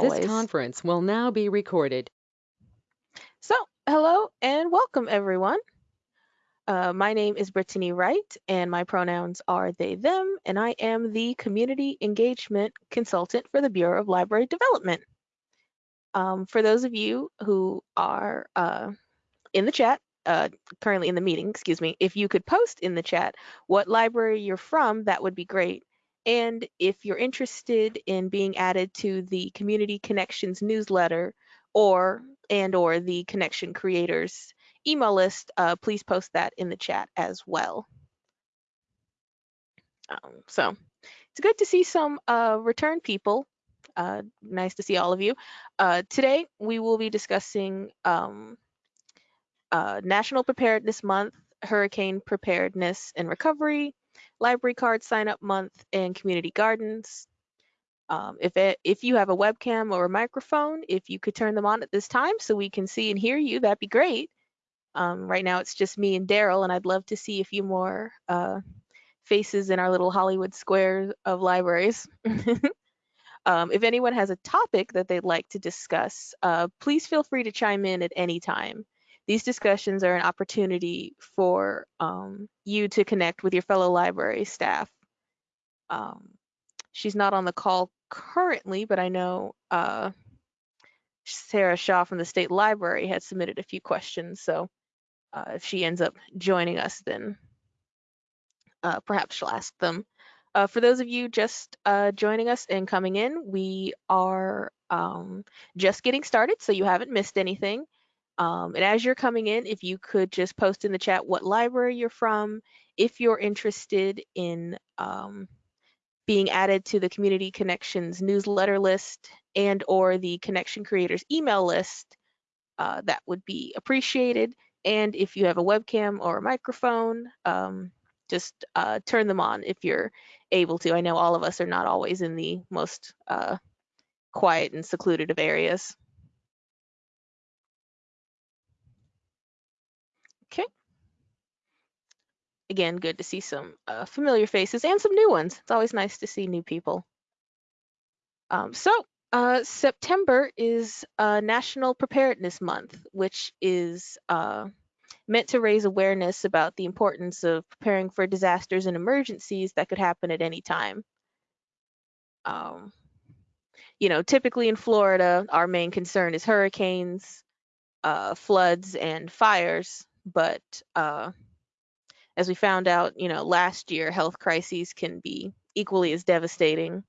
This conference will now be recorded. So, hello and welcome, everyone. Uh, my name is Brittany Wright, and my pronouns are they, them, and I am the Community Engagement Consultant for the Bureau of Library Development. Um, for those of you who are uh, in the chat, uh, currently in the meeting, excuse me, if you could post in the chat what library you're from, that would be great. And if you're interested in being added to the Community Connections newsletter or and or the Connection Creators email list, uh, please post that in the chat as well. Um, so it's good to see some uh, return people. Uh, nice to see all of you. Uh, today we will be discussing um, uh, National Preparedness Month, Hurricane Preparedness and Recovery, Library Card Sign Up Month, and Community Gardens. Um, if it, if you have a webcam or a microphone, if you could turn them on at this time so we can see and hear you, that'd be great. Um, right now it's just me and Daryl, and I'd love to see a few more uh, faces in our little Hollywood square of libraries. um, if anyone has a topic that they'd like to discuss, uh, please feel free to chime in at any time. These discussions are an opportunity for um, you to connect with your fellow library staff. Um, she's not on the call currently, but I know uh, Sarah Shaw from the State Library had submitted a few questions. So uh, if she ends up joining us, then uh, perhaps she'll ask them. Uh, for those of you just uh, joining us and coming in, we are um, just getting started, so you haven't missed anything. Um, and as you're coming in, if you could just post in the chat what library you're from, if you're interested in um, being added to the Community Connections newsletter list and or the Connection Creators email list, uh, that would be appreciated. And if you have a webcam or a microphone, um, just uh, turn them on if you're able to. I know all of us are not always in the most uh, quiet and secluded of areas. Okay. Again, good to see some uh, familiar faces and some new ones. It's always nice to see new people. Um, so uh, September is uh, National Preparedness Month, which is uh, meant to raise awareness about the importance of preparing for disasters and emergencies that could happen at any time. Um, you know, typically in Florida, our main concern is hurricanes, uh, floods, and fires. But uh, as we found out, you know, last year, health crises can be equally as devastating.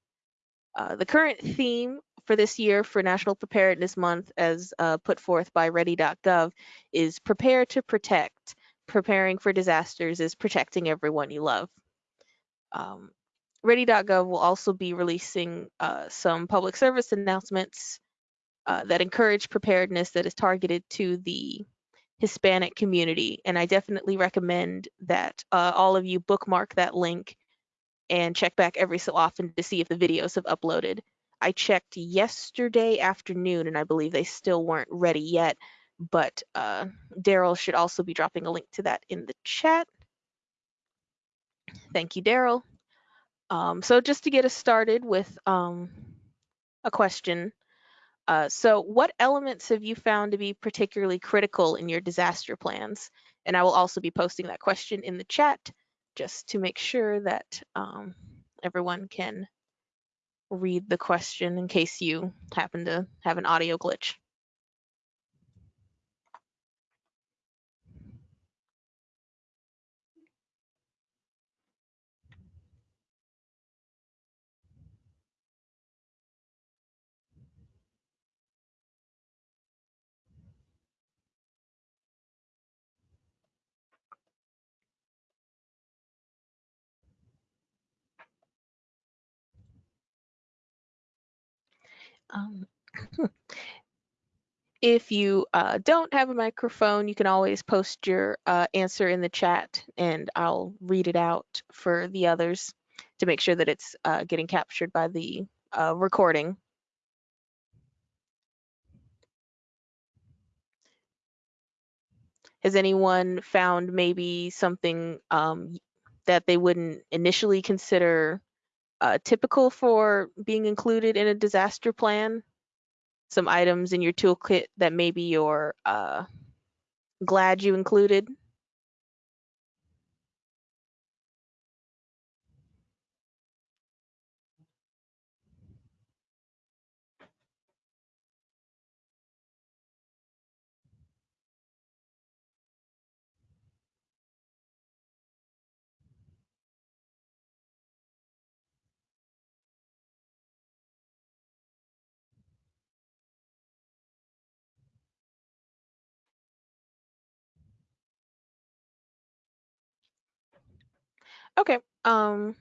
Uh, the current theme for this year for National Preparedness Month, as uh, put forth by Ready.gov, is Prepare to Protect. Preparing for disasters is protecting everyone you love. Um, Ready.gov will also be releasing uh, some public service announcements uh, that encourage preparedness that is targeted to the Hispanic community. And I definitely recommend that uh, all of you bookmark that link and check back every so often to see if the videos have uploaded. I checked yesterday afternoon and I believe they still weren't ready yet, but uh, Daryl should also be dropping a link to that in the chat. Thank you, Daryl. Um, so just to get us started with um, a question. Uh, so what elements have you found to be particularly critical in your disaster plans? And I will also be posting that question in the chat just to make sure that um, everyone can read the question in case you happen to have an audio glitch. Um, if you uh, don't have a microphone, you can always post your uh, answer in the chat and I'll read it out for the others to make sure that it's uh, getting captured by the uh, recording. Has anyone found maybe something um, that they wouldn't initially consider uh, typical for being included in a disaster plan? some items in your toolkit that maybe you're uh, glad you included? Okay. Um,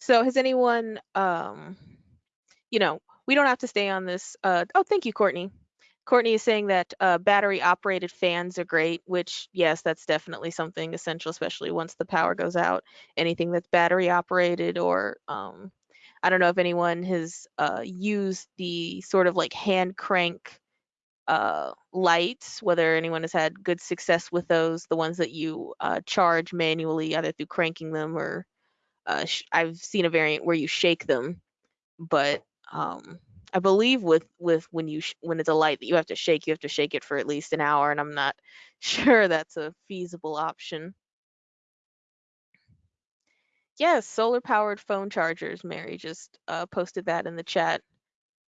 so has anyone, um, you know, we don't have to stay on this. Uh, oh, thank you, Courtney. Courtney is saying that uh, battery operated fans are great, which, yes, that's definitely something essential, especially once the power goes out. Anything that's battery operated, or um, I don't know if anyone has uh, used the sort of like hand crank uh, lights, whether anyone has had good success with those, the ones that you uh, charge manually, either through cranking them or uh, I've seen a variant where you shake them, but um, I believe with with when you when it's a light that you have to shake, you have to shake it for at least an hour, and I'm not sure that's a feasible option. Yes, solar powered phone chargers. Mary just uh, posted that in the chat.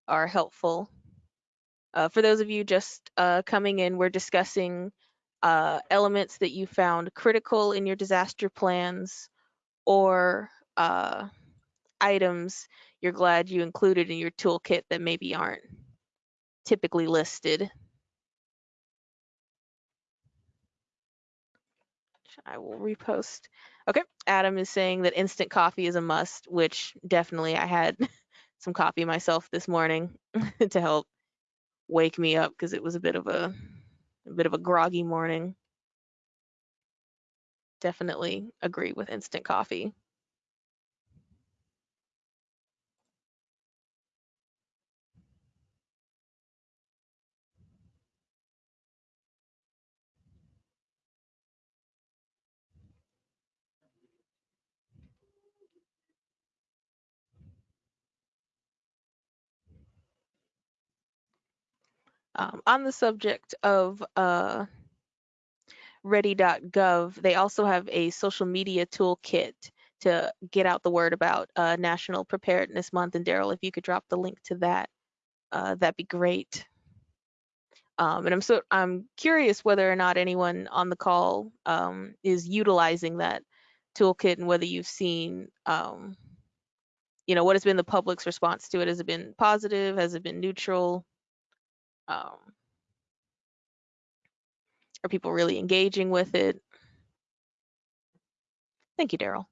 Are helpful. Uh, for those of you just uh, coming in, we're discussing uh, elements that you found critical in your disaster plans or uh, items you're glad you included in your toolkit that maybe aren't typically listed. I will repost. Okay, Adam is saying that instant coffee is a must, which definitely I had some coffee myself this morning to help wake me up because it was a bit of a a bit of a groggy morning. Definitely agree with instant coffee. Um, on the subject of uh, ready.gov, they also have a social media toolkit to get out the word about uh, National Preparedness Month. And Daryl, if you could drop the link to that, uh, that'd be great. Um, and I'm so I'm curious whether or not anyone on the call um, is utilizing that toolkit and whether you've seen, um, you know, what has been the public's response to it? Has it been positive? Has it been neutral? Um, are people really engaging with it? Thank you, Daryl.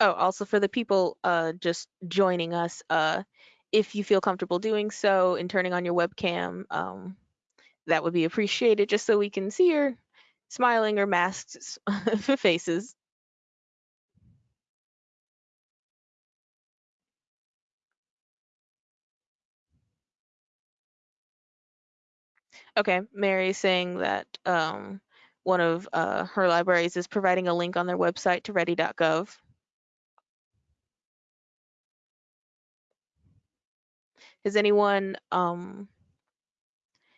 Oh, also for the people uh, just joining us, uh, if you feel comfortable doing so and turning on your webcam, um, that would be appreciated just so we can see your smiling or masked faces. Okay, Mary is saying that um, one of uh, her libraries is providing a link on their website to ready.gov. Is anyone um,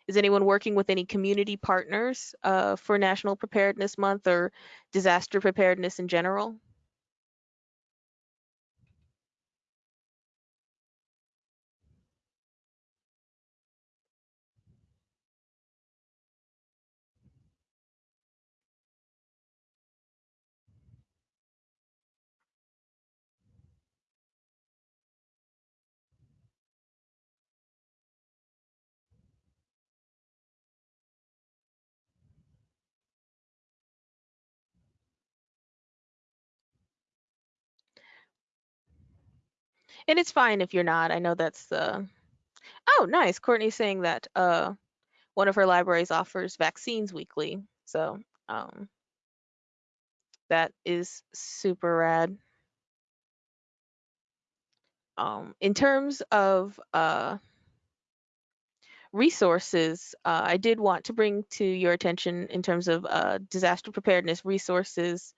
is anyone working with any community partners uh, for National Preparedness Month or disaster preparedness in general? And it's fine if you're not. I know that's uh Oh, nice. Courtney's saying that uh one of her libraries offers vaccines weekly. So, um that is super rad. Um, in terms of uh, resources, uh, I did want to bring to your attention in terms of uh, disaster preparedness resources.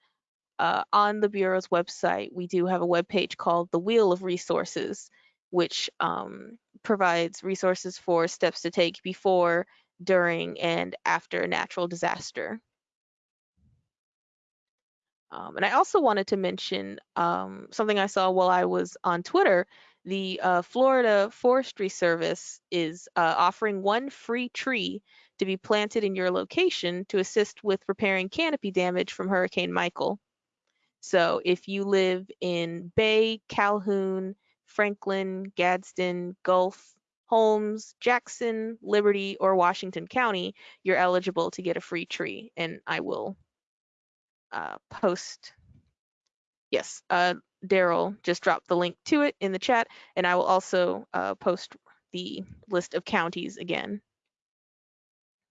Uh, on the Bureau's website, we do have a webpage called the Wheel of Resources, which um, provides resources for steps to take before, during, and after a natural disaster. Um, and I also wanted to mention um, something I saw while I was on Twitter. The uh, Florida Forestry Service is uh, offering one free tree to be planted in your location to assist with repairing canopy damage from Hurricane Michael. So if you live in Bay, Calhoun, Franklin, Gadsden, Gulf, Holmes, Jackson, Liberty, or Washington County, you're eligible to get a free tree. And I will uh, post. Yes, uh, Daryl just dropped the link to it in the chat, and I will also uh, post the list of counties again,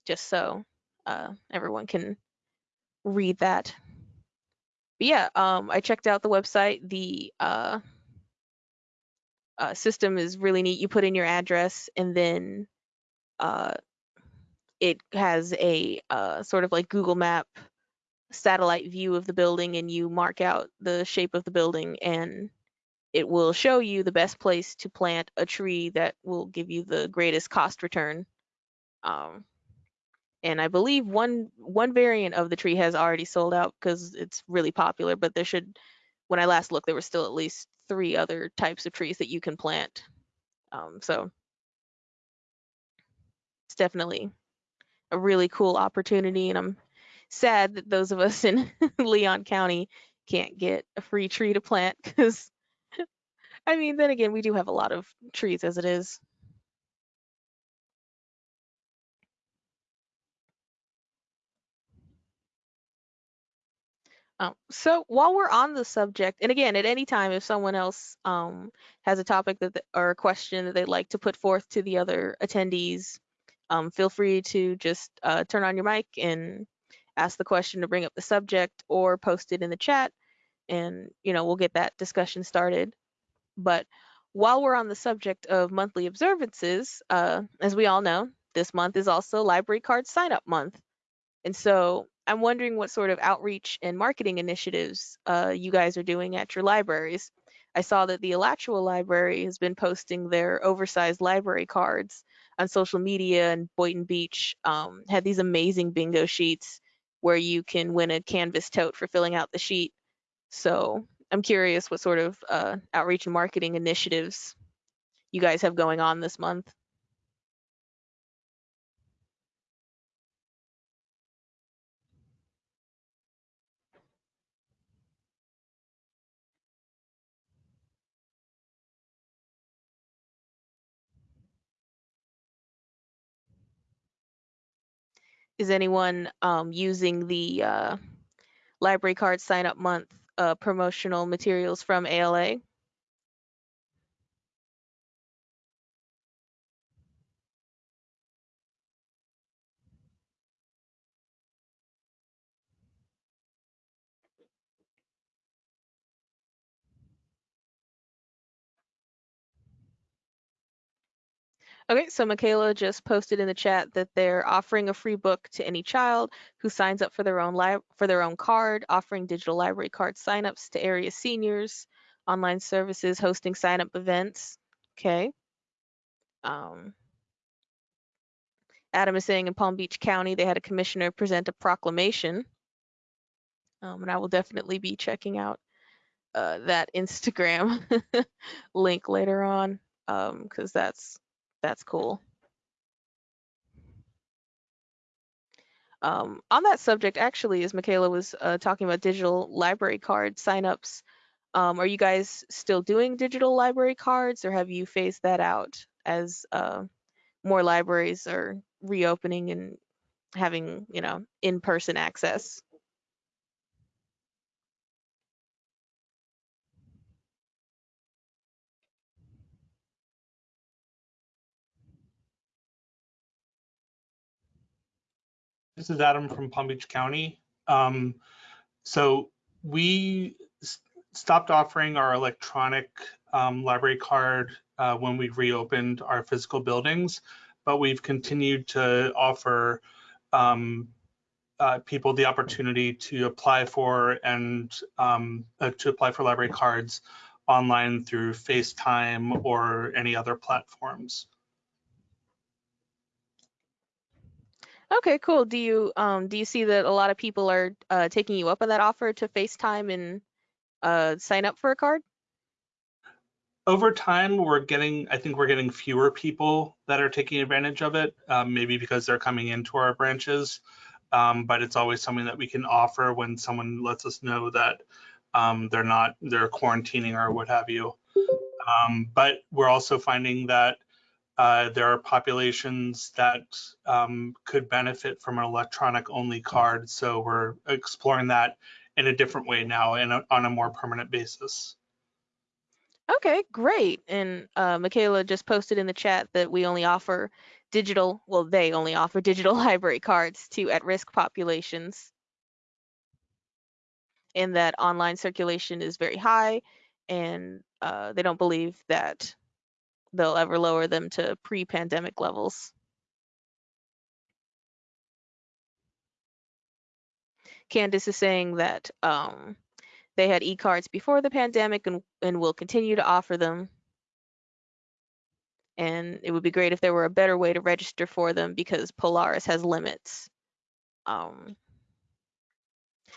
just so uh, everyone can read that. But yeah, um, I checked out the website. The uh, uh, system is really neat. You put in your address, and then uh, it has a uh, sort of like Google Map satellite view of the building and you mark out the shape of the building and it will show you the best place to plant a tree that will give you the greatest cost return. Um, and I believe one one variant of the tree has already sold out because it's really popular, but there should, when I last looked, there were still at least three other types of trees that you can plant. Um, so it's definitely a really cool opportunity and I'm sad that those of us in Leon County can't get a free tree to plant because I mean, then again, we do have a lot of trees as it is. Um, so while we're on the subject, and again, at any time, if someone else um, has a topic that th- or a question that they'd like to put forth to the other attendees, um, feel free to just uh, turn on your mic and ask the question to bring up the subject or post it in the chat and you know we'll get that discussion started. But while we're on the subject of monthly observances uh, as we all know this month is also library card sign up month. And so i'm wondering what sort of outreach and marketing initiatives uh, you guys are doing at your libraries i saw that the alachua library has been posting their oversized library cards on social media and boynton beach um, had these amazing bingo sheets where you can win a canvas tote for filling out the sheet. So I'm curious what sort of uh, outreach and marketing initiatives you guys have going on this month. Is anyone um, using the uh, library card sign up month uh, promotional materials from ALA? Okay, so Michaela just posted in the chat that they're offering a free book to any child who signs up for their own li- for their own card, offering digital library card signups to area seniors, online services, hosting sign up events. Okay. Um, Adam is saying in Palm Beach County they had a commissioner present a proclamation, um, and I will definitely be checking out uh, that Instagram link later on because um, that's that's cool. Um, on that subject, actually, as Michaela was uh, talking about digital library card signups, um, are you guys still doing digital library cards or have you phased that out as uh, more libraries are reopening and having, you know, in-person access? This is Adam from Palm Beach County. Um, so we stopped offering our electronic um, library card uh, when we reopened our physical buildings, but we've continued to offer um, uh, people the opportunity to apply for and um, uh, to apply for library cards online through FaceTime or any other platforms. Okay, cool. Do you um do you see that a lot of people are uh, taking you up on that offer to FaceTime and uh, sign up for a card? Over time, we're getting, I think we're getting fewer people that are taking advantage of it, um, maybe because they're coming into our branches. Um, but it's always something that we can offer when someone lets us know that um, they're not, they're quarantining or what have you. Um, but we're also finding that uh, there are populations that um, could benefit from an electronic only card. So we're exploring that in a different way now and on a more permanent basis. Okay, great. And uh, Michaela just posted in the chat that we only offer digital, well, they only offer digital library cards to at-risk populations. And that online circulation is very high, and uh, they don't believe that they'll ever lower them to pre-pandemic levels. Candace is saying that um, they had e-cards before the pandemic and, and will continue to offer them. And it would be great if there were a better way to register for them because Polaris has limits. Um,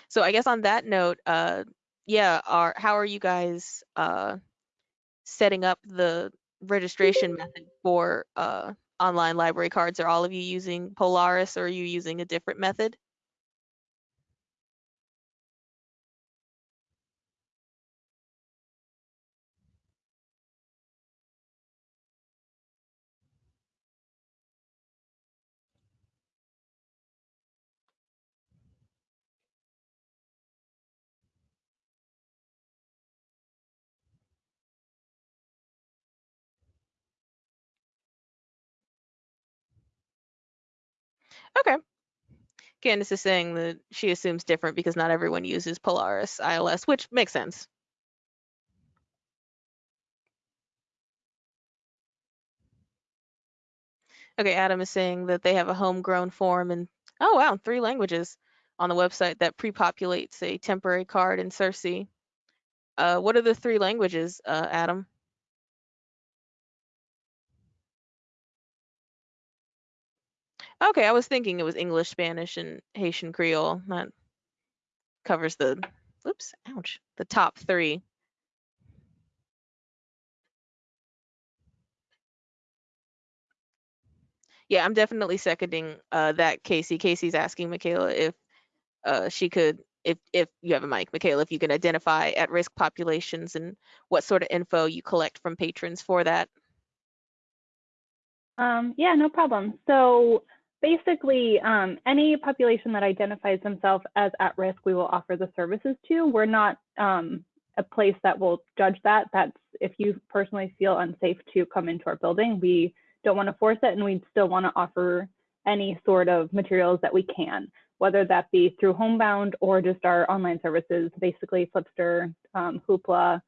so I guess on that note, uh, yeah, are how are you guys uh, setting up the registration method for uh, online library cards? Are all of you using Polaris or are you using a different method? Okay. Candace is saying that she assumes different because not everyone uses Polaris ILS, which makes sense. Okay, Adam is saying that they have a homegrown form and oh wow, three languages on the website that pre-populates a temporary card in Sirsi. Uh, what are the three languages, uh, Adam? Okay, I was thinking it was English, Spanish, and Haitian Creole. That covers the, oops, ouch, the top three. Yeah, I'm definitely seconding uh, that, Casey. Casey's asking Michaela if uh, she could, if if you have a mic, Michaela, if you can identify at-risk populations and what sort of info you collect from patrons for that. Um, yeah, no problem. So basically, um, any population that identifies themselves as at risk, we will offer the services to. We're not um, a place that will judge that. That's if you personally feel unsafe to come into our building, we don't want to force it, and we still want to offer any sort of materials that we can, whether that be through Homebound or just our online services, basically Flipster, um, Hoopla,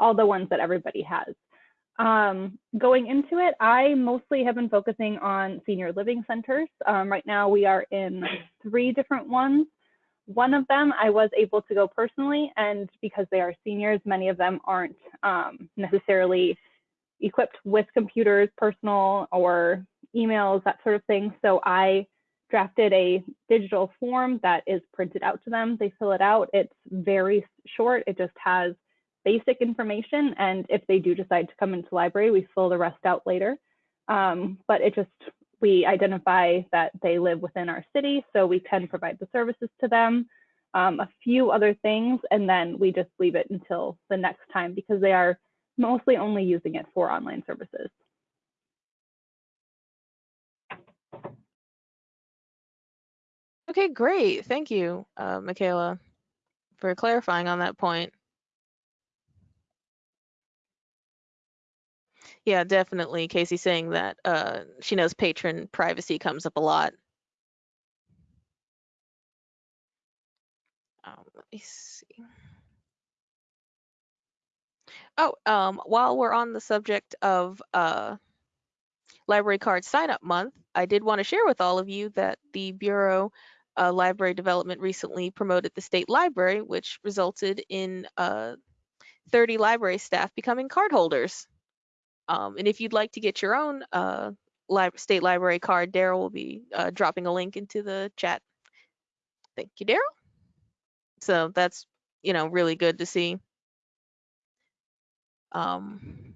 all the ones that everybody has. Um, going into it, I mostly have been focusing on senior living centers. Um, right now, we are in three different ones. One of them I was able to go personally, and because they are seniors, many of them aren't um, necessarily equipped with computers, personal or emails, that sort of thing. So I drafted a digital form that is printed out to them. They fill it out. It's very short. It just has basic information. And if they do decide to come into library, we fill the rest out later. Um, but it just, we identify that they live within our city, so we can provide the services to them. Um, a few other things, and then we just leave it until the next time because they are mostly only using it for online services. Okay, great. Thank you, uh, Michaela, for clarifying on that point. Yeah, definitely. Casey saying that uh, she knows patron privacy comes up a lot. Um, let me see. Oh, um, while we're on the subject of uh, library card sign up month, I did want to share with all of you that the Bureau uh, Library Development recently promoted the state library, which resulted in uh, 30 library staff becoming card holders. Um, and if you'd like to get your own uh, li- state library card, Daryl will be uh, dropping a link into the chat. Thank you, Daryl. So that's you know really good to see. Um,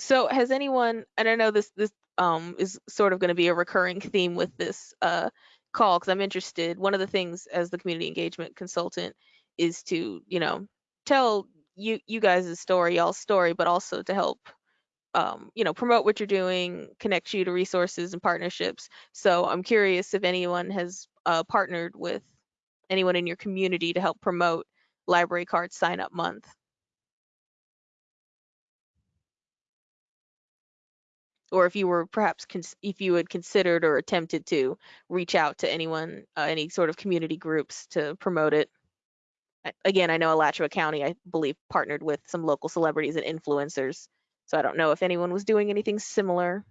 so has anyone? I know this this um is sort of going to be a recurring theme with this uh call because I'm interested. One of the things as the community engagement consultant is to you know tell you you guys' story, y'all's story, but also to help um, you know promote what you're doing, connect you to resources and partnerships. So I'm curious if anyone has uh, partnered with anyone in your community to help promote Library Card Sign Up Month. Or if you were perhaps if you had considered or attempted to reach out to anyone, uh, any sort of community groups to promote it. Again, I know Alachua County, I believe, partnered with some local celebrities and influencers. So I don't know if anyone was doing anything similar.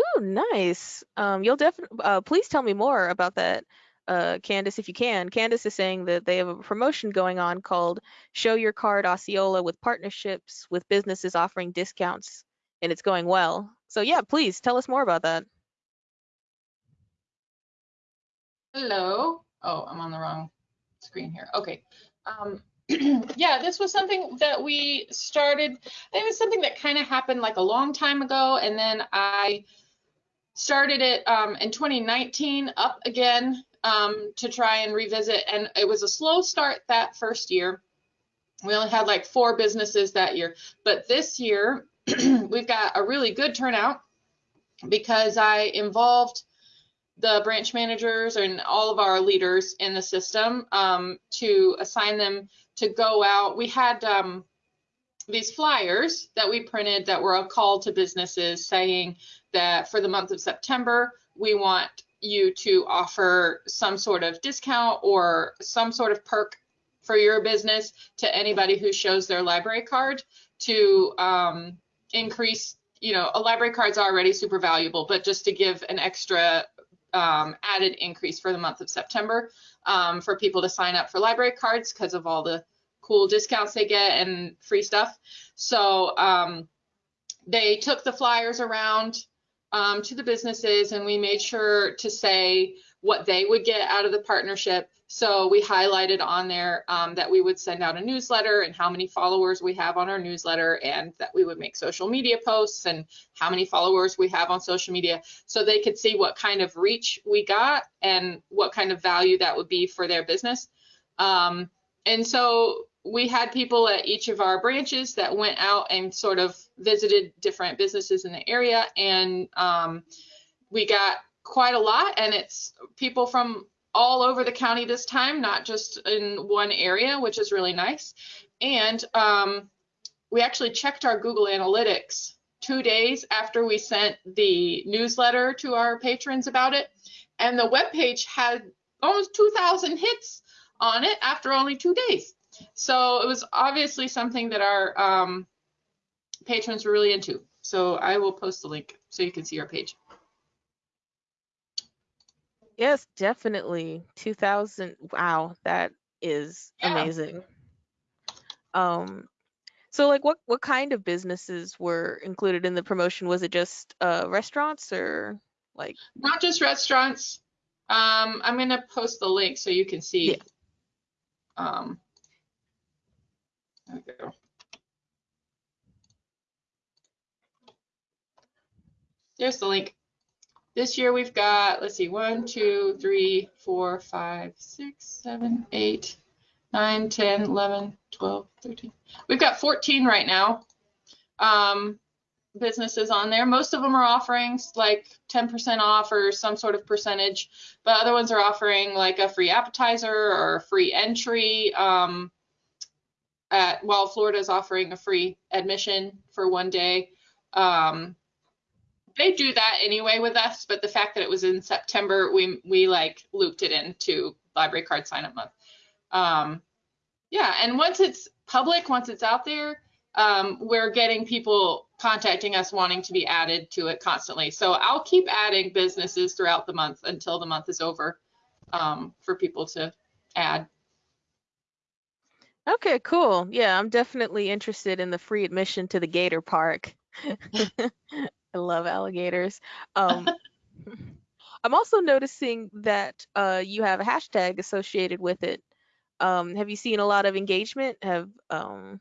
Ooh, nice. Um, you'll definitely, uh, please tell me more about that, uh, Candace, if you can. Candace is saying that they have a promotion going on called Show Your Card Osceola with partnerships with businesses offering discounts, and it's going well. So yeah, please tell us more about that. Hello. Oh, I'm on the wrong screen here. Okay. Um, yeah, this was something that we started. It was something that kind of happened like a long time ago, and then I started it um, in 2019 up again um, to try and revisit. And it was a slow start that first year. We only had like four businesses that year, but this year we've got a really good turnout because I involved the branch managers and all of our leaders in the system um, to assign them to go out. We had um, these flyers that we printed that were a call to businesses saying that for the month of September, we want you to offer some sort of discount or some sort of perk for your business to anybody who shows their library card to um, increase you know, a library card's already super valuable, but just to give an extra um, added increase for the month of September um, for people to sign up for library cards because of all the cool discounts they get and free stuff. So um, they took the flyers around um, to the businesses and we made sure to say what they would get out of the partnership. So we highlighted on there um, that we would send out a newsletter and how many followers we have on our newsletter and that we would make social media posts and how many followers we have on social media so they could see what kind of reach we got and what kind of value that would be for their business. Um, and so we had people at each of our branches that went out and sort of visited different businesses in the area and um, we got quite a lot and it's people from all over the county this time not just in one area which is really nice. And um, we actually checked our google analytics two days after we sent the newsletter to our patrons about it and the web page had almost 2000 hits on it after only two days so it was obviously something that our um, patrons were really into so i will post the link so you can see our page Yes, definitely. 2000. Wow, that is Yeah. amazing. Um, so like what what kind of businesses were included in the promotion? Was it just uh restaurants or like not just restaurants. Um, I'm gonna post the link so you can see. Yeah. Um, there we go. There's the link. This year we've got, let's see, one, two, three, four, five, six, seven, eight, nine, 10, 11, 12, 13. We've got 14 right now. Um, businesses on there. Most of them are offering like 10% off or some sort of percentage, but other ones are offering like a free appetizer or a free entry. Um, at, while is offering a free admission for one day. Um, they do that anyway with us, but the fact that it was in September, we we like looped it into library card sign up month. Um, yeah, and once it's public, once it's out there, um, we're getting people contacting us wanting to be added to it constantly. So I'll keep adding businesses throughout the month until the month is over um, for people to add. Okay, cool. Yeah, I'm definitely interested in the free admission to the Gator Park. I love alligators. Um, I'm also noticing that uh, you have a hashtag associated with it. Um, have you seen a lot of engagement? Have um,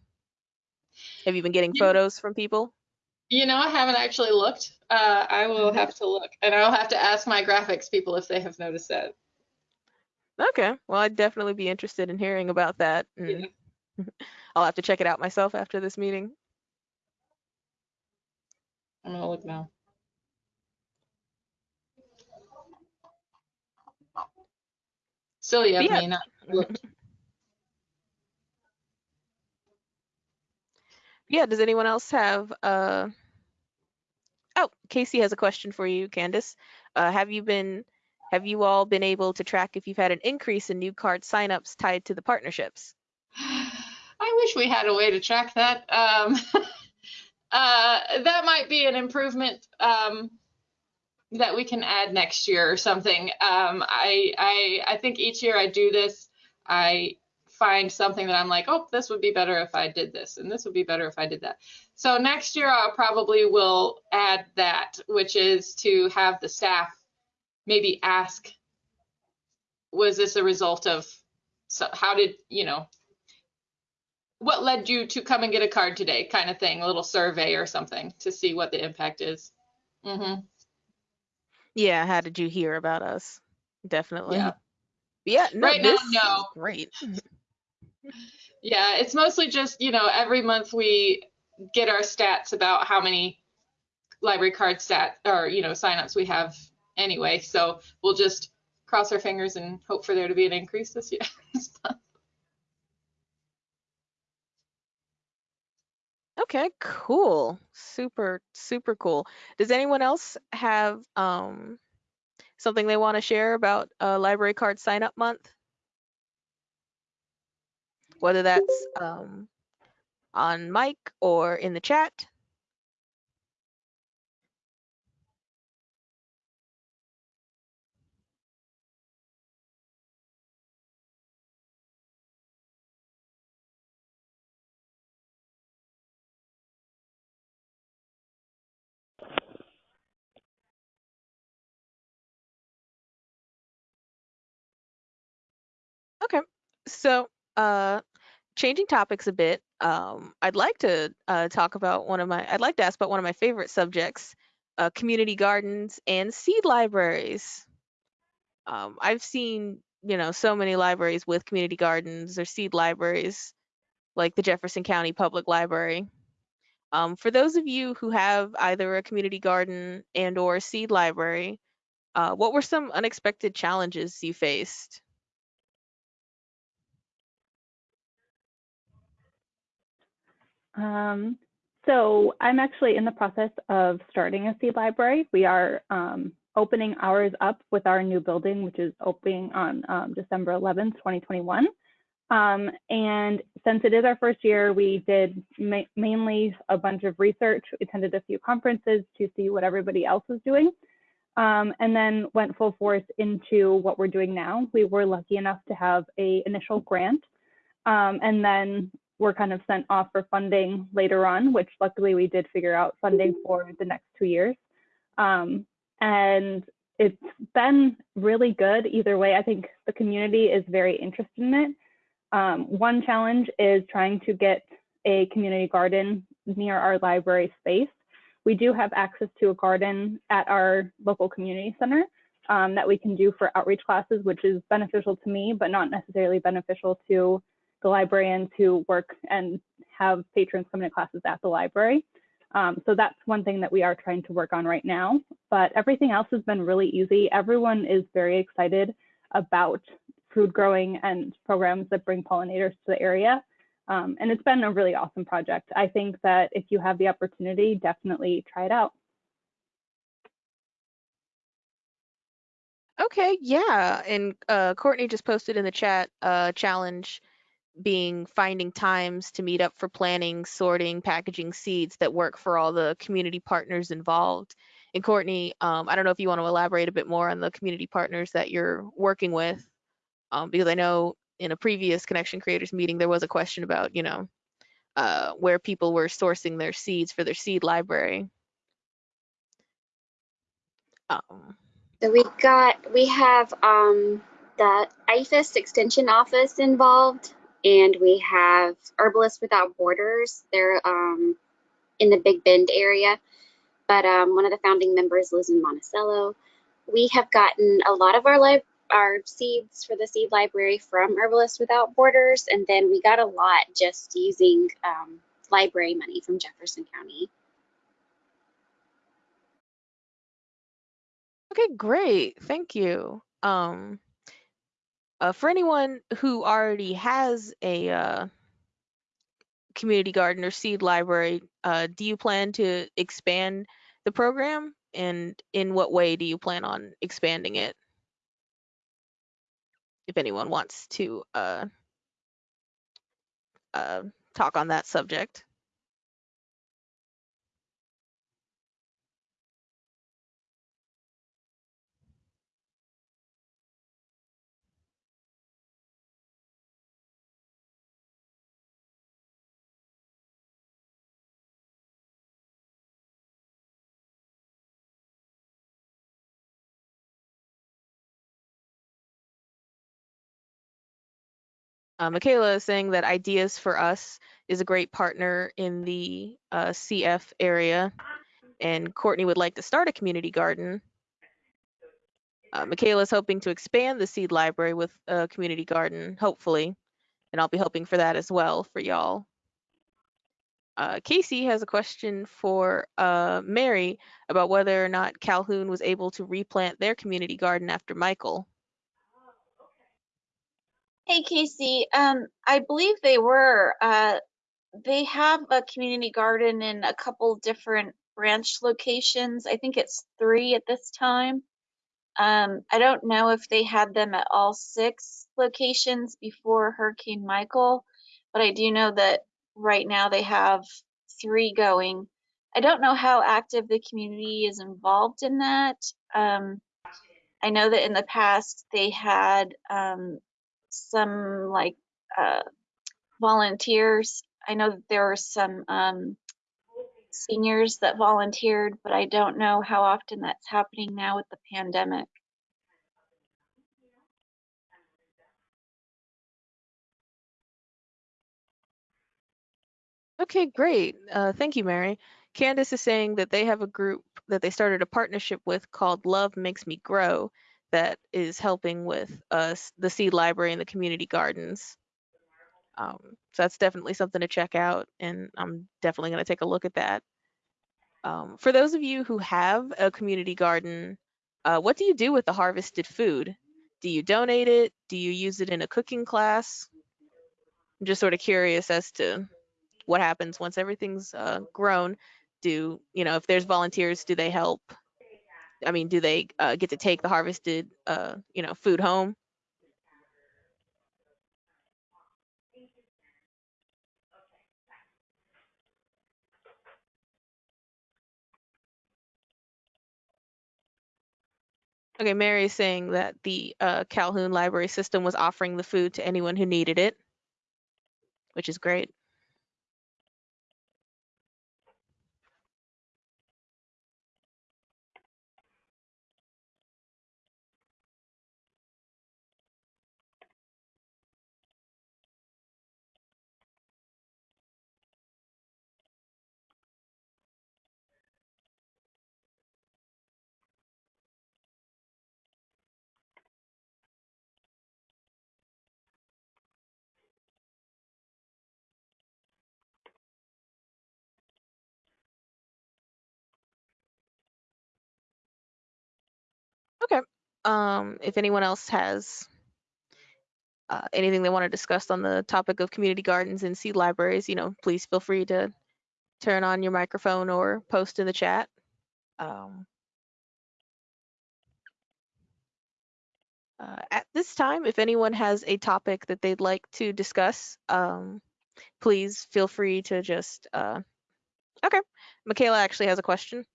have you been getting Yeah. photos from people? You know, I haven't actually looked. Uh, I will have to look, and I'll have to ask my graphics people if they have noticed that. Okay, well, I'd definitely be interested in hearing about that. and I'll have to check it out myself after this meeting. I'm gonna look now. Silly of Yeah. me not looked. Yeah, does anyone else have uh Oh, Casey has a question for you, Candace. Uh have you been have you all been able to track if you've had an increase in new card signups tied to the partnerships? I wish we had a way to track that. Um, uh, that might be an improvement um, that we can add next year or something. Um, I, I, I think each year I do this, I find something that I'm like, oh, this would be better if I did this, and this would be better if I did that. So next year I probably will add that, which is to have the staff maybe ask, was this a result of, so how did, you know, what led you to come and get a card today kind of thing a little survey or something to see what the impact is hmm Yeah, how did you hear about us? Definitely. Yeah. Yeah, no, Right now, no. great. yeah it's mostly just you know every month we get our stats about how many library card stat or you know signups we have anyway so we'll just cross our fingers and hope for there to be an increase this year this month. Okay, cool. Super, super cool. Does anyone else have um something they want to share about uh, library card sign up month? Whether that's um on mic or in the chat. So uh, changing topics a bit, um, I'd like to uh, talk about one of my, I'd like to ask about one of my favorite subjects, uh, community gardens and seed libraries. Um, I've seen, you know, so many libraries with community gardens or seed libraries, like the Jefferson County Public Library. Um, for those of you who have either a community garden and or a seed library, uh, what were some unexpected challenges you faced? Um, so I'm actually in the process of starting a seed library. We are um, opening ours up with our new building, which is opening on um, December 11th, 2021. Um, and since it is our first year, we did ma mainly a bunch of research, attended a few conferences to see what everybody else was doing, um, and then went full force into what we're doing now. We were lucky enough to have a initial grant, um, and then we're kind of sent off for funding later on, which luckily we did figure out funding for the next two years. Um, and it's been really good either way. I think the community is very interested in it. Um, one challenge is trying to get a community garden near our library space. We do have access to a garden at our local community center um, that we can do for outreach classes, which is beneficial to me, but not necessarily beneficial to the librarians who work and have patrons come to classes at the library. Um, so that's one thing that we are trying to work on right now. But everything else has been really easy. Everyone is very excited about food growing and programs that bring pollinators to the area. Um, and it's been a really awesome project. I think that if you have the opportunity, definitely try it out. Okay, yeah. And uh, Courtney just posted in the chat uh, challenge being finding times to meet up for planning, sorting, packaging seeds that work for all the community partners involved. And Courtney, um, I don't know if you want to elaborate a bit more on the community partners that you're working with, um, because I know in a previous Connection Creators meeting there was a question about, you know, uh, where people were sourcing their seeds for their seed library. Um, So we got, we have um, the IFAS Extension Office involved, and we have Herbalists Without Borders. They're um, in the Big Bend area, but um, one of the founding members lives in Monticello. We have gotten a lot of our lib- our seeds for the seed library from Herbalists Without Borders, and then we got a lot just using um, library money from Jefferson County. Okay, great. Thank you. Um, uh, for anyone who already has a uh, community garden or seed library, uh, do you plan to expand the program? And in what way do you plan on expanding it? If anyone wants to uh, uh, talk on that subject. Uh, Michaela is saying that Ideas for Us is a great partner in the uh, CF area, and Courtney would like to start a community garden. Uh, Michaela is hoping to expand the seed library with a community garden, hopefully, and I'll be hoping for that as well for y'all. Uh, Casey has a question for uh, Mary about whether or not Calhoun was able to replant their community garden after Michael. Hey, Casey. Um, I believe they were. Uh, they have a community garden in a couple different branch locations. I think it's three at this time. Um, I don't know if they had them at all six locations before Hurricane Michael, but I do know that right now they have three going. I don't know how active the community is involved in that. Um, I know that in the past they had um, some like uh, volunteers. I know that there were some um, seniors that volunteered, but I don't know how often that's happening now with the pandemic. Okay, great. Uh, thank you, Mary. Candace is saying that they have a group that they started a partnership with called Love Makes Me Grow that is helping with us the seed library and the community gardens. Um, so that's definitely something to check out, and I'm definitely going to take a look at that. Um, for those of you who have a community garden, uh, what do you do with the harvested food? Do you donate it? Do you use it in a cooking class? I'm just sort of curious as to what happens once everything's uh, grown. Do you know if there's volunteers? Do they help? I mean, do they uh, get to take the harvested, uh, you know, food home? Okay, Mary is saying that the uh, Calhoun Library System was offering the food to anyone who needed it, which is great. Um, if anyone else has uh, anything they want to discuss on the topic of community gardens and seed libraries, you know, please feel free to turn on your microphone or post in the chat. Um, uh, at this time, if anyone has a topic that they'd like to discuss, um, please feel free to just. Uh... Okay, Michaela actually has a question.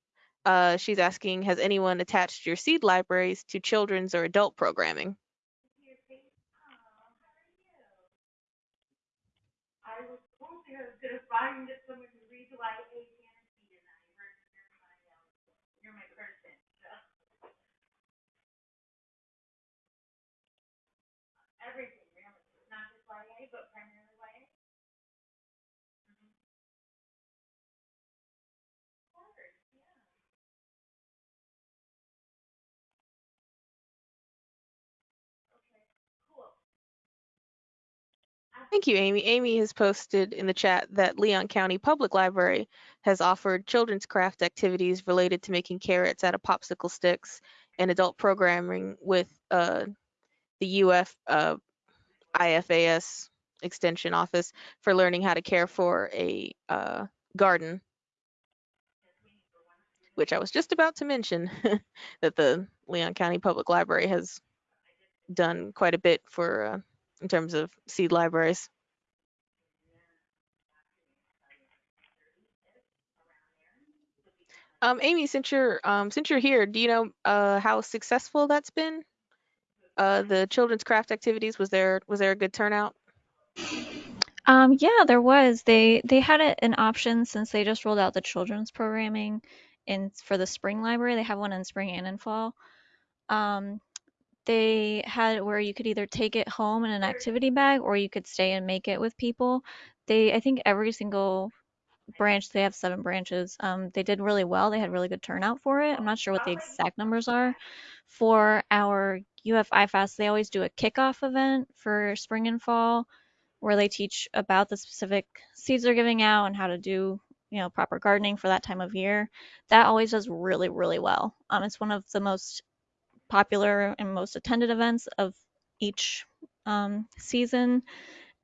Uh, she's asking, has anyone attached your seed libraries to children's or adult programming? Thank you, Amy. Amy has posted in the chat that Leon County Public Library has offered children's craft activities related to making carrots out of popsicle sticks and adult programming with uh, the UF uh, IFAS Extension Office for learning how to care for a uh, garden. Which I was just about to mention that the Leon County Public Library has done quite a bit for uh, in terms of seed libraries. Um, Amy, since you're um, since you're here, do you know uh, how successful that's been? Uh, the children's craft activities was there was there a good turnout? Um, yeah, there was. They they had it an option since they just rolled out the children's programming in for the spring library. They have one in spring and in fall. Um, they had where you could either take it home in an activity bag or you could stay and make it with people. They I think every single branch they have seven branches. Um, they did really well. They had really good turnout for it. I'm not sure what the exact numbers are. For our UF IFAS, they always do a kickoff event for spring and fall where they teach about the specific seeds they're giving out and how to do you know proper gardening for that time of year that always does really really well um, it's one of the most popular and most attended events of each um, season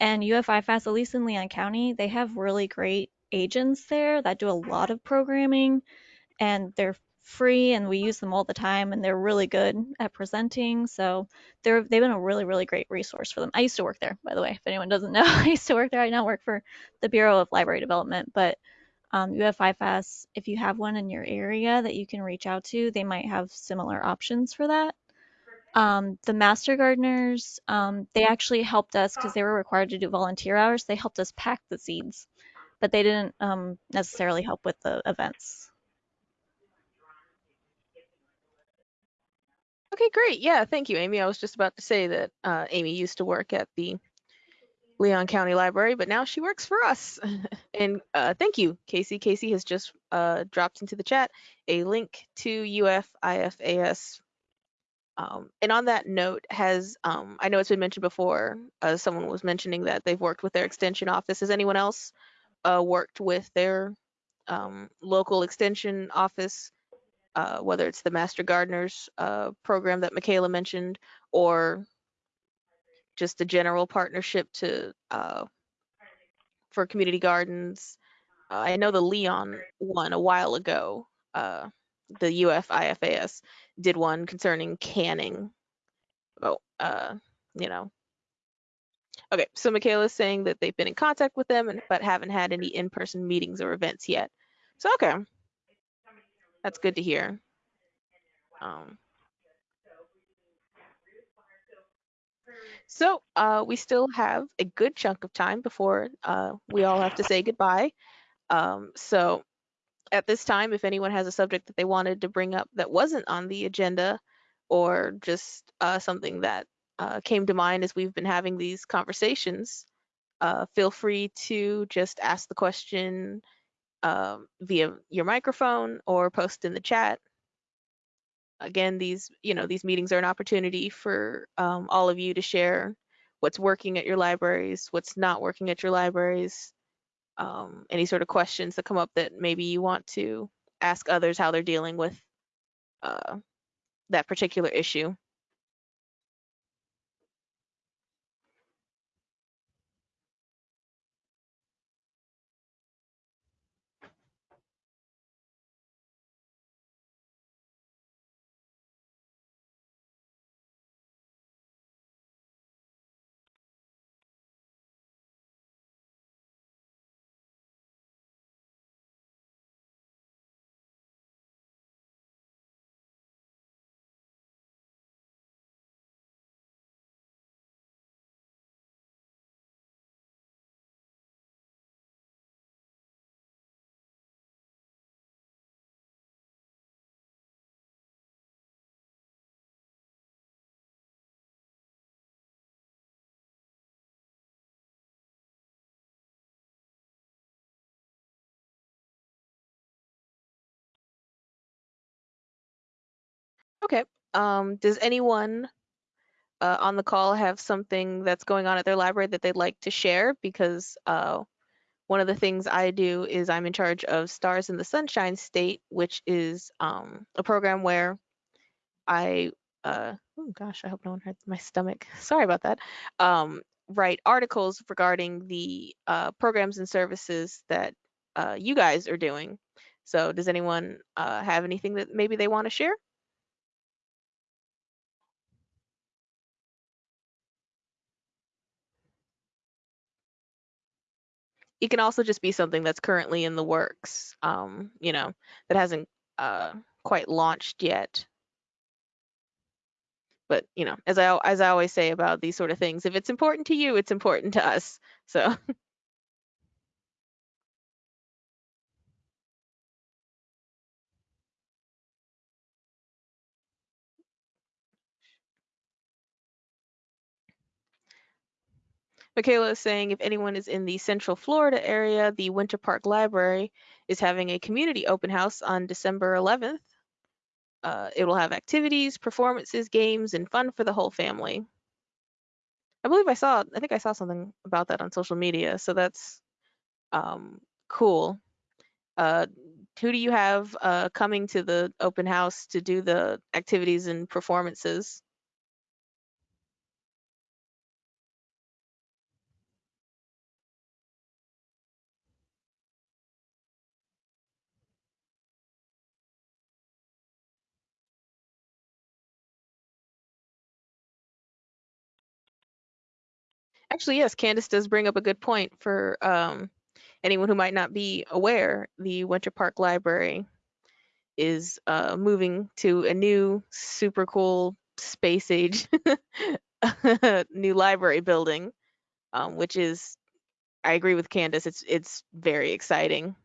and UFI UFIFAS, at least in Leon County, they have really great agents there that do a lot of programming and they're free and we use them all the time and they're really good at presenting. So they're they've been a really, really great resource for them. I used to work there, by the way, if anyone doesn't know. I used to work there. I now work for the Bureau of Library Development, but um, UFIFAS, if you have one in your area that you can reach out to, they might have similar options for that. Um, the Master Gardeners, um, they actually helped us because they were required to do volunteer hours. They helped us pack the seeds, but they didn't um, necessarily help with the events. Okay, great. Yeah, thank you, Amy. I was just about to say that uh, Amy used to work at the Leon County Library, but now she works for us. and uh, thank you, Casey. Casey has just uh, dropped into the chat a link to UFIFAS. Um, and on that note, has um, I know it's been mentioned before. Uh, someone was mentioning that they've worked with their extension office. Has anyone else uh, worked with their um, local extension office uh, whether it's the Master Gardeners uh, program that Michaela mentioned, or just a general partnership to uh, for community gardens. Uh, I know the Leon one a while ago. Uh, the UFIFAS did one concerning canning. Oh, uh, you know. Okay, so Michaela's saying that they've been in contact with them, and, but haven't had any in-person meetings or events yet. So okay, that's good to hear. Um, so uh, we still have a good chunk of time before uh, we all have to say goodbye. Um, so at this time, if anyone has a subject that they wanted to bring up that wasn't on the agenda or just uh, something that uh, came to mind as we've been having these conversations, uh, feel free to just ask the question um, via your microphone or post in the chat. Again, these you know these meetings are an opportunity for um, all of you to share what's working at your libraries, what's not working at your libraries, um, any sort of questions that come up that maybe you want to ask others how they're dealing with uh, that particular issue. Okay. Um, does anyone uh, on the call have something that's going on at their library that they'd like to share? Because uh, one of the things I do is I'm in charge of Stars in the Sunshine State, which is um, a program where I, uh, oh gosh, I hope no one hurt my stomach. Sorry about that. Um, write articles regarding the uh, programs and services that uh, you guys are doing. So does anyone uh, have anything that maybe they want to share? It can also just be something that's currently in the works, um, you know, that hasn't uh, quite launched yet. But you know, as I as I always say about these sort of things, if it's important to you, it's important to us. So. Michaela is saying if anyone is in the Central Florida area, the Winter Park Library is having a community open house on December 11th. Uh, it will have activities, performances, games, and fun for the whole family. I believe I saw, I think I saw something about that on social media, so that's um, cool. Uh, who do you have uh, coming to the open house to do the activities and performances? Actually, yes, Candace does bring up a good point for um, anyone who might not be aware. The Winter Park Library is uh, moving to a new, super cool space age new library building, um, which is, I agree with Candace. It's it's very exciting.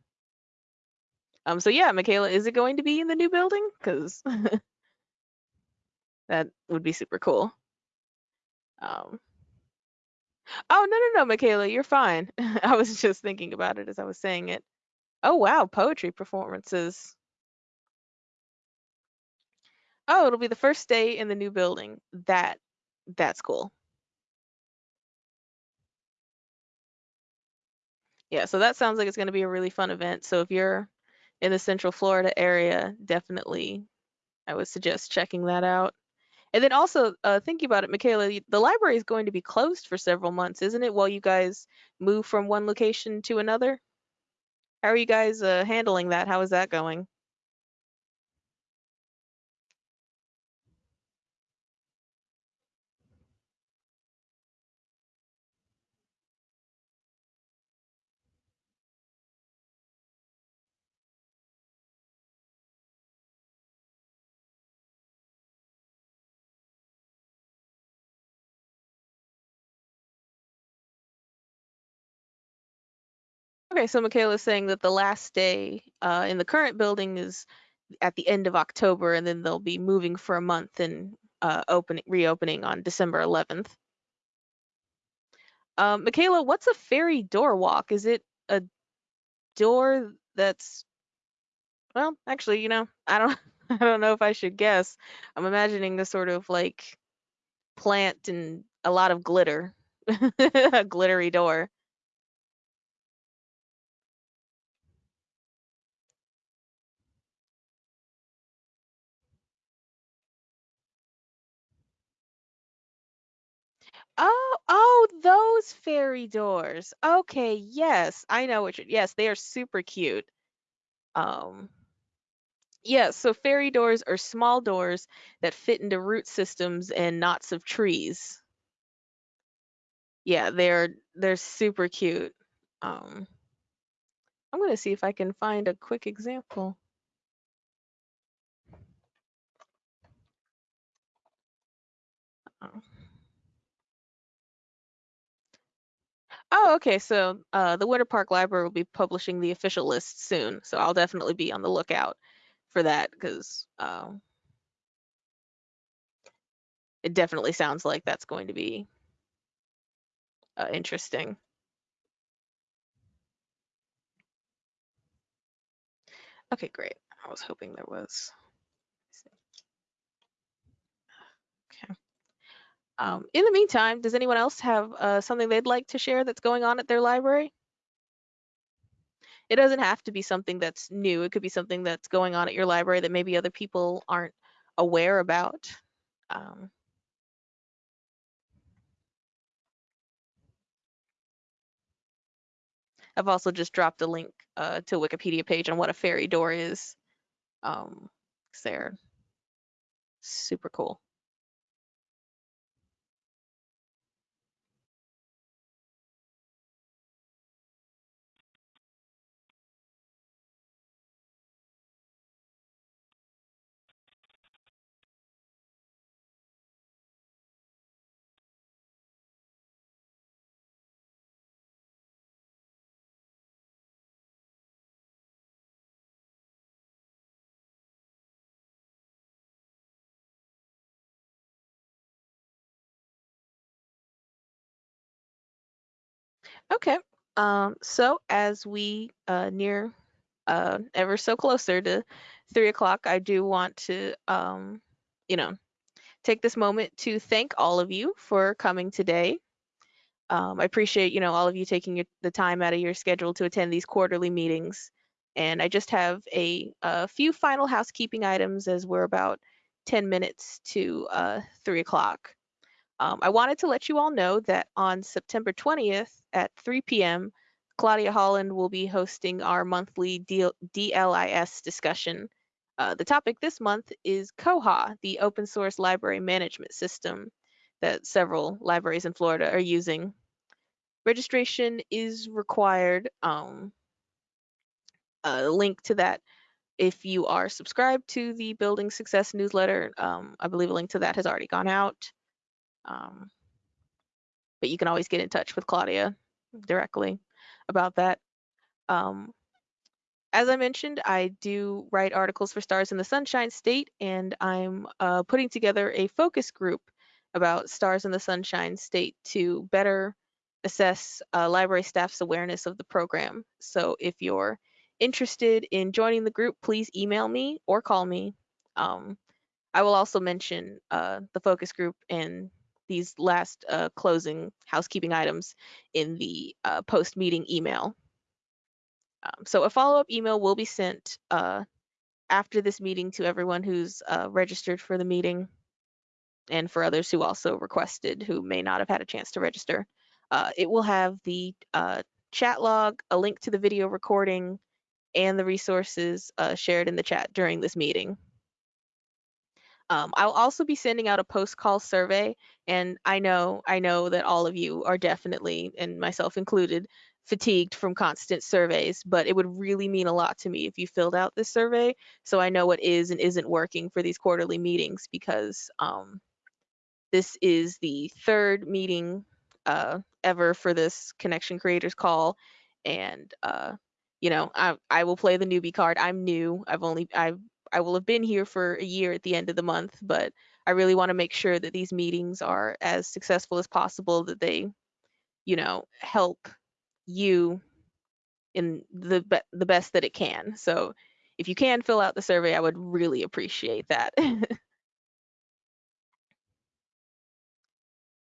Um, so yeah, Michaela, is it going to be in the new building? Because that would be super cool. Um, Oh, no, no, no, Michaela, you're fine. I was just thinking about it as I was saying it. Oh, wow, poetry performances. Oh, it'll be the first day in the new building. That that's cool. Yeah, so that sounds like it's going to be a really fun event. So if you're in the Central Florida area, definitely I would suggest checking that out. And then also uh, thinking about it, Michaela, the library is going to be closed for several months, isn't it? While you guys move from one location to another. How are you guys uh, handling that? How is that going? Okay, so Michaela's saying that the last day uh, in the current building is at the end of October, and then they'll be moving for a month and uh, opening reopening on December 11th. Um, Michaela, what's a fairy door walk? Is it a door that's well, actually, you know, I don't I don't know if I should guess. I'm imagining a sort of like plant and a lot of glitter, a glittery door. Oh, oh, those fairy doors. Okay, yes, I know what you're, yes, they are super cute. Um, yes, so fairy doors are small doors that fit into root systems and knots of trees. Yeah, they're they're super cute. Um, I'm gonna see if I can find a quick example. Oh, Oh, okay, so uh, the Winter Park Library will be publishing the official list soon, so I'll definitely be on the lookout for that because um, it definitely sounds like that's going to be uh, interesting. Okay, great. I was hoping there was. Um, in the meantime, does anyone else have uh, something they'd like to share that's going on at their library? It doesn't have to be something that's new. It could be something that's going on at your library that maybe other people aren't aware about. Um, I've also just dropped a link uh, to a Wikipedia page on what a fairy door is. Um, they're super cool. Okay. Um, so as we uh, near uh, ever so closer to three o'clock, I do want to, um, you know, take this moment to thank all of you for coming today. Um, I appreciate, you know, all of you taking your, the time out of your schedule to attend these quarterly meetings. And I just have a, a few final housekeeping items as we're about 10 minutes to uh, three o'clock. Um, I wanted to let you all know that on September 20th at 3 p.m., Claudia Holland will be hosting our monthly DL DLIS discussion. Uh, the topic this month is Koha, the open source library management system that several libraries in Florida are using. Registration is required. Um, a link to that if you are subscribed to the Building Success newsletter. Um, I believe a link to that has already gone out. Um, but you can always get in touch with Claudia directly about that. Um, as I mentioned, I do write articles for Stars in the Sunshine State, and I'm uh, putting together a focus group about Stars in the Sunshine State to better assess uh, library staff's awareness of the program. So if you're interested in joining the group, please email me or call me. Um, I will also mention uh, the focus group and these last uh, closing housekeeping items in the uh, post meeting email. Um, so a follow-up email will be sent uh, after this meeting to everyone who's uh, registered for the meeting and for others who also requested who may not have had a chance to register. Uh, it will have the uh, chat log, a link to the video recording, and the resources shared in the chat during this meeting. Um, I'll also be sending out a post-call survey, and I know I know that all of you are definitely, and myself included, fatigued from constant surveys. But it would really mean a lot to me if you filled out this survey, so I know what is and isn't working for these quarterly meetings, because um, this is the third meeting uh, ever for this Connection Creators Call, and uh, you know I I will play the newbie card. I'm new. I've only I've I will have been here for a year at the end of the month, but I really want to make sure that these meetings are as successful as possible, that they, you know, help you in the be the best that it can. So if you can fill out the survey, I would really appreciate that.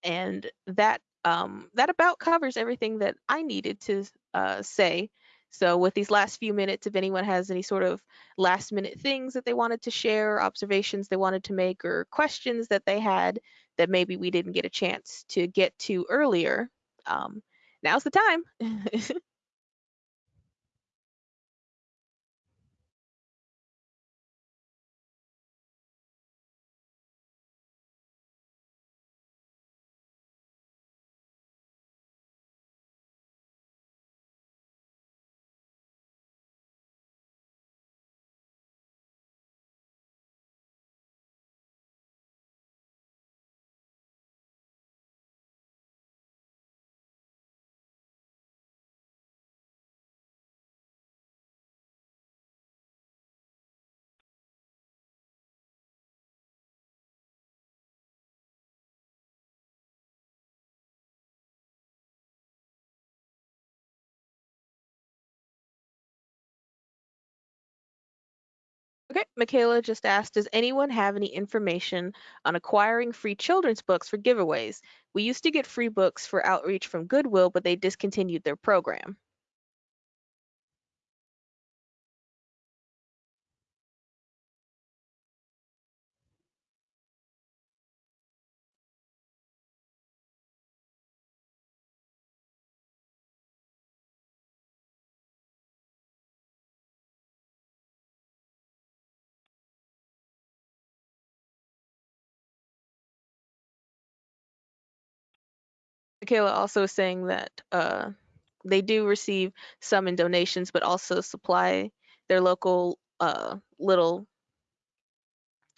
and that um, that about covers everything that I needed to uh, say. So with these last few minutes, if anyone has any sort of last minute things that they wanted to share, observations they wanted to make, or questions that they had that maybe we didn't get a chance to get to earlier, um, now's the time. Okay, Michaela just asked, does anyone have any information on acquiring free children's books for giveaways? We used to get free books for outreach from Goodwill, but they discontinued their program. Michaela also saying that uh, they do receive some in donations, but also supply their local uh, little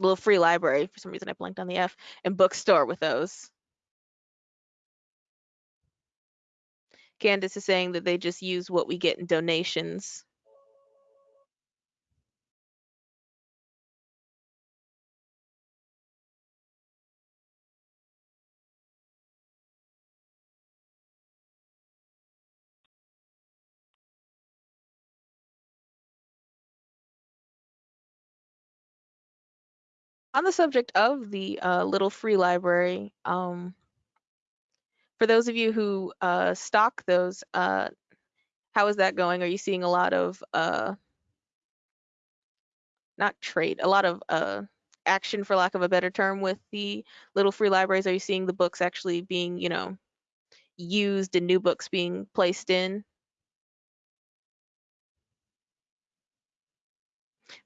little free library. For some reason, I blanked on the F and bookstore with those. Candace is saying that they just use what we get in donations. On the subject of the uh, little free library, um, for those of you who uh, stock those, uh, how is that going? Are you seeing a lot of uh, not trade, a lot of uh, action, for lack of a better term, with the little free libraries? Are you seeing the books actually being, you know, used and new books being placed in?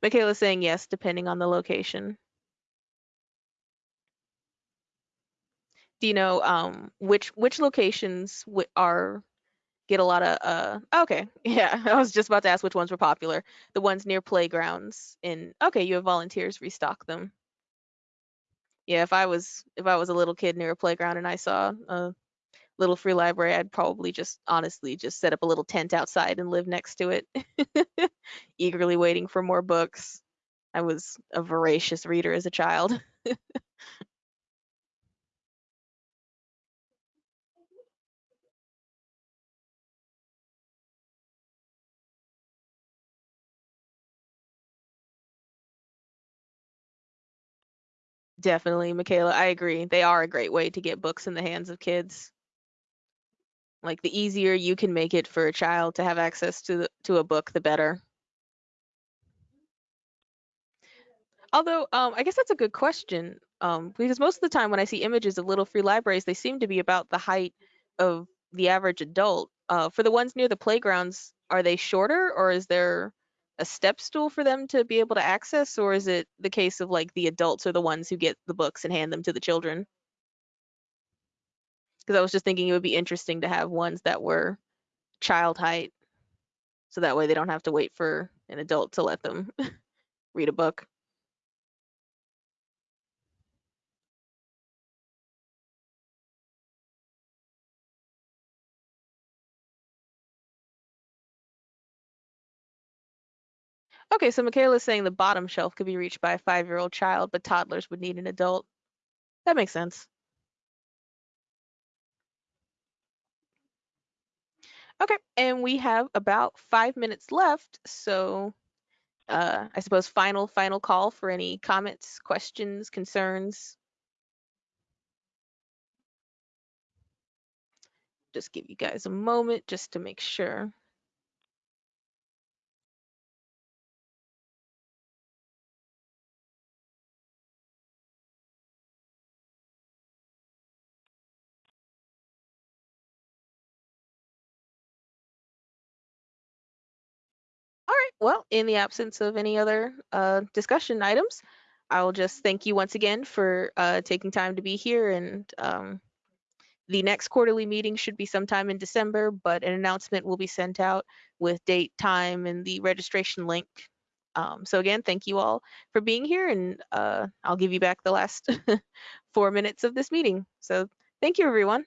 Michaela's saying yes, depending on the location. Do you know um, which which locations are get a lot of uh okay. Yeah i was just about to ask which ones were popular. The ones near playgrounds in okay you have volunteers restock them. Yeah if i was if i was a little kid near a playground and i saw a little free library i'd probably just honestly just set up a little tent outside and live next to it. Eagerly waiting for more books. I was a voracious reader as a child definitely michaela i agree. They are a great way to get books in the hands of kids. Like the easier you can make it for a child to have access to the, to a book the better. Although um, i guess that's a good question um, because most of the time when i see images of little free libraries they seem to be about the height of the average adult. Uh, for the ones near the playgrounds are they shorter or is there a step stool for them to be able to access or is it the case of like the adults are the ones who get the books and hand them to the children? Because i was just thinking it would be interesting to have ones that were child height so that way they don't have to wait for an adult to let them read a book Okay, so Michaela's saying the bottom shelf could be reached by a five-year-old child, but toddlers would need an adult. That makes sense. Okay, and we have about five minutes left, so uh, I suppose final final call for any comments, questions, concerns. Just give you guys a moment just to make sure. Well, in the absence of any other uh, discussion items, I'll just thank you once again for uh, taking time to be here. And um, the next quarterly meeting should be sometime in December, but an announcement will be sent out with date, time, and the registration link. Um, so again, thank you all for being here, and uh, I'll give you back the last four minutes of this meeting. So thank you, everyone.